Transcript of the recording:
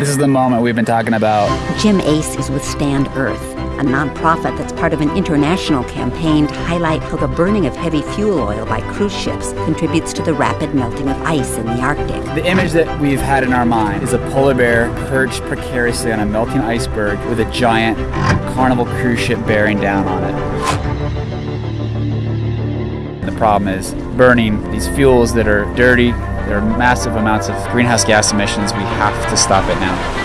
This is the moment we've been talking about. Jim Ace is with Stand Earth, a nonprofit that's part of an international campaign to highlight how the burning of heavy fuel oil by cruise ships contributes to the rapid melting of ice in the Arctic. The image that we've had in our mind is a polar bear perched precariously on a melting iceberg with a giant carnival cruise ship bearing down on it. The problem is burning these fuels that are dirty, there are massive amounts of greenhouse gas emissions. We have to stop it now.